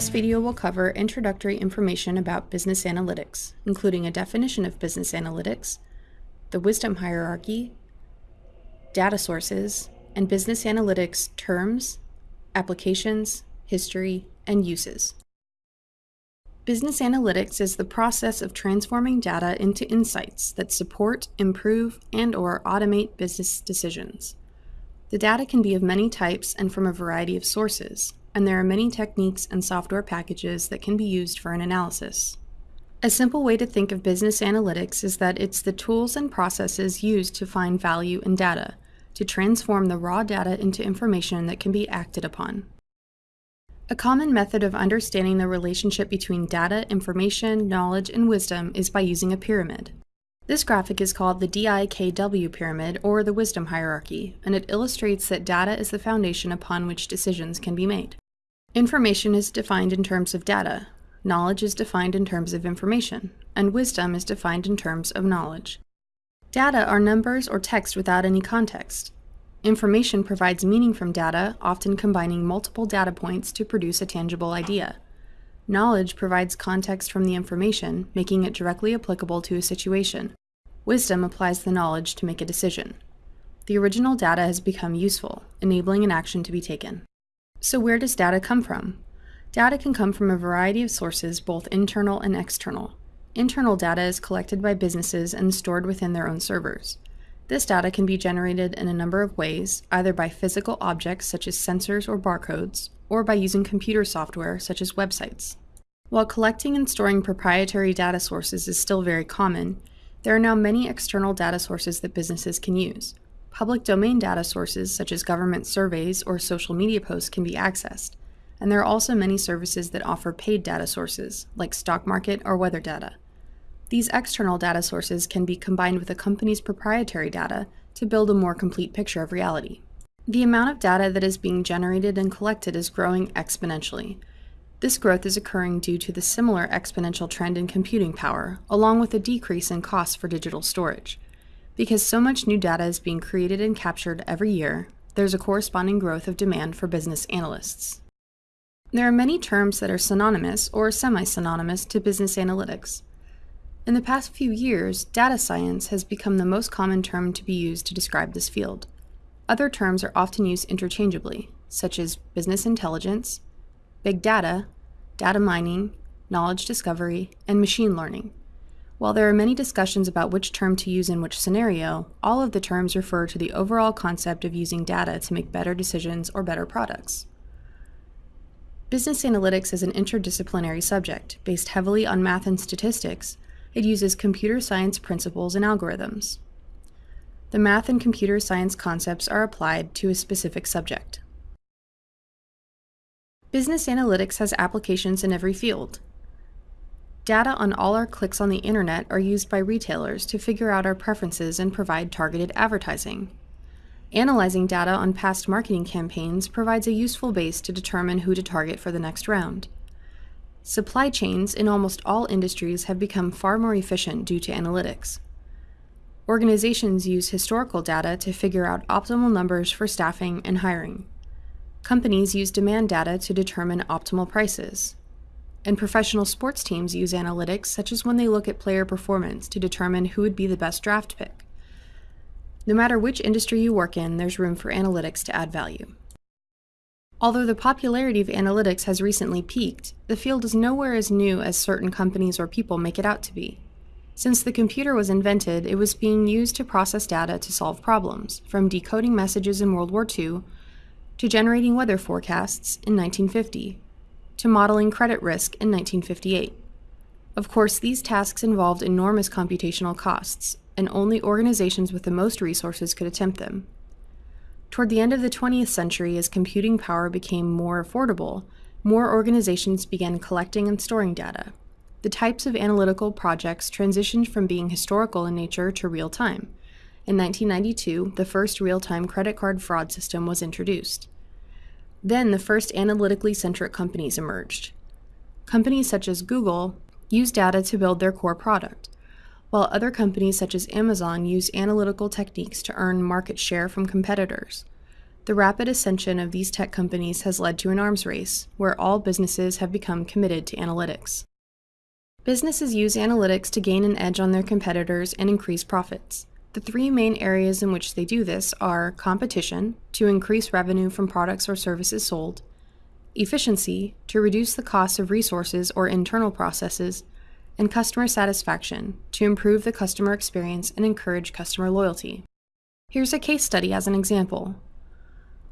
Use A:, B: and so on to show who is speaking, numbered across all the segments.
A: This video will cover introductory information about business analytics, including a definition of business analytics, the wisdom hierarchy, data sources, and business analytics terms, applications, history, and uses. Business analytics is the process of transforming data into insights that support, improve, and or automate business decisions. The data can be of many types and from a variety of sources, and there are many techniques and software packages that can be used for an analysis. A simple way to think of business analytics is that it's the tools and processes used to find value in data, to transform the raw data into information that can be acted upon. A common method of understanding the relationship between data, information, knowledge, and wisdom is by using a pyramid. This graphic is called the DIKW pyramid, or the wisdom hierarchy, and it illustrates that data is the foundation upon which decisions can be made. Information is defined in terms of data, knowledge is defined in terms of information, and wisdom is defined in terms of knowledge. Data are numbers or text without any context. Information provides meaning from data, often combining multiple data points to produce a tangible idea. Knowledge provides context from the information, making it directly applicable to a situation. Wisdom applies the knowledge to make a decision. The original data has become useful, enabling an action to be taken. So where does data come from? Data can come from a variety of sources, both internal and external. Internal data is collected by businesses and stored within their own servers. This data can be generated in a number of ways, either by physical objects such as sensors or barcodes, or by using computer software such as websites. While collecting and storing proprietary data sources is still very common, there are now many external data sources that businesses can use. Public domain data sources such as government surveys or social media posts can be accessed, and there are also many services that offer paid data sources, like stock market or weather data. These external data sources can be combined with a company's proprietary data to build a more complete picture of reality. The amount of data that is being generated and collected is growing exponentially, this growth is occurring due to the similar exponential trend in computing power, along with a decrease in costs for digital storage. Because so much new data is being created and captured every year, there's a corresponding growth of demand for business analysts. There are many terms that are synonymous or semi-synonymous to business analytics. In the past few years, data science has become the most common term to be used to describe this field. Other terms are often used interchangeably, such as business intelligence, big data, data mining, knowledge discovery, and machine learning. While there are many discussions about which term to use in which scenario, all of the terms refer to the overall concept of using data to make better decisions or better products. Business analytics is an interdisciplinary subject based heavily on math and statistics. It uses computer science principles and algorithms. The math and computer science concepts are applied to a specific subject. Business analytics has applications in every field. Data on all our clicks on the internet are used by retailers to figure out our preferences and provide targeted advertising. Analyzing data on past marketing campaigns provides a useful base to determine who to target for the next round. Supply chains in almost all industries have become far more efficient due to analytics. Organizations use historical data to figure out optimal numbers for staffing and hiring. Companies use demand data to determine optimal prices. And professional sports teams use analytics, such as when they look at player performance to determine who would be the best draft pick. No matter which industry you work in, there's room for analytics to add value. Although the popularity of analytics has recently peaked, the field is nowhere as new as certain companies or people make it out to be. Since the computer was invented, it was being used to process data to solve problems, from decoding messages in World War II to generating weather forecasts in 1950, to modeling credit risk in 1958. Of course, these tasks involved enormous computational costs, and only organizations with the most resources could attempt them. Toward the end of the 20th century, as computing power became more affordable, more organizations began collecting and storing data. The types of analytical projects transitioned from being historical in nature to real-time, in 1992, the first real-time credit card fraud system was introduced. Then the first analytically centric companies emerged. Companies such as Google use data to build their core product, while other companies such as Amazon use analytical techniques to earn market share from competitors. The rapid ascension of these tech companies has led to an arms race, where all businesses have become committed to analytics. Businesses use analytics to gain an edge on their competitors and increase profits. The three main areas in which they do this are competition, to increase revenue from products or services sold, efficiency, to reduce the cost of resources or internal processes, and customer satisfaction, to improve the customer experience and encourage customer loyalty. Here's a case study as an example.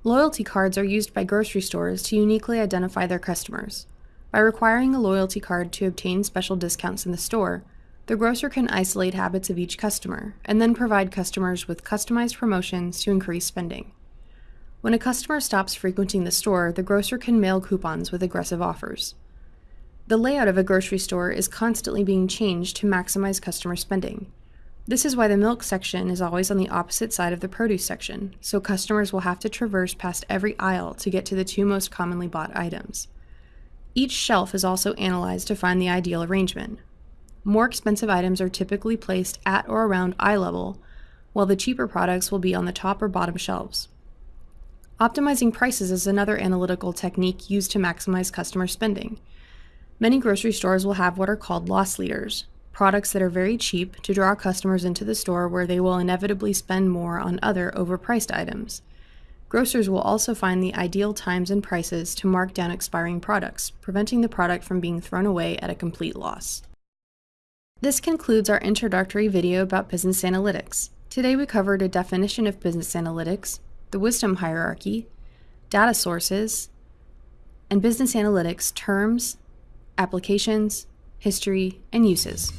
A: Loyalty cards are used by grocery stores to uniquely identify their customers. By requiring a loyalty card to obtain special discounts in the store, the grocer can isolate habits of each customer and then provide customers with customized promotions to increase spending. When a customer stops frequenting the store, the grocer can mail coupons with aggressive offers. The layout of a grocery store is constantly being changed to maximize customer spending. This is why the milk section is always on the opposite side of the produce section, so customers will have to traverse past every aisle to get to the two most commonly bought items. Each shelf is also analyzed to find the ideal arrangement. More expensive items are typically placed at or around eye level, while the cheaper products will be on the top or bottom shelves. Optimizing prices is another analytical technique used to maximize customer spending. Many grocery stores will have what are called loss leaders, products that are very cheap to draw customers into the store where they will inevitably spend more on other overpriced items. Grocers will also find the ideal times and prices to mark down expiring products, preventing the product from being thrown away at a complete loss. This concludes our introductory video about business analytics. Today we covered a definition of business analytics, the wisdom hierarchy, data sources, and business analytics terms, applications, history, and uses.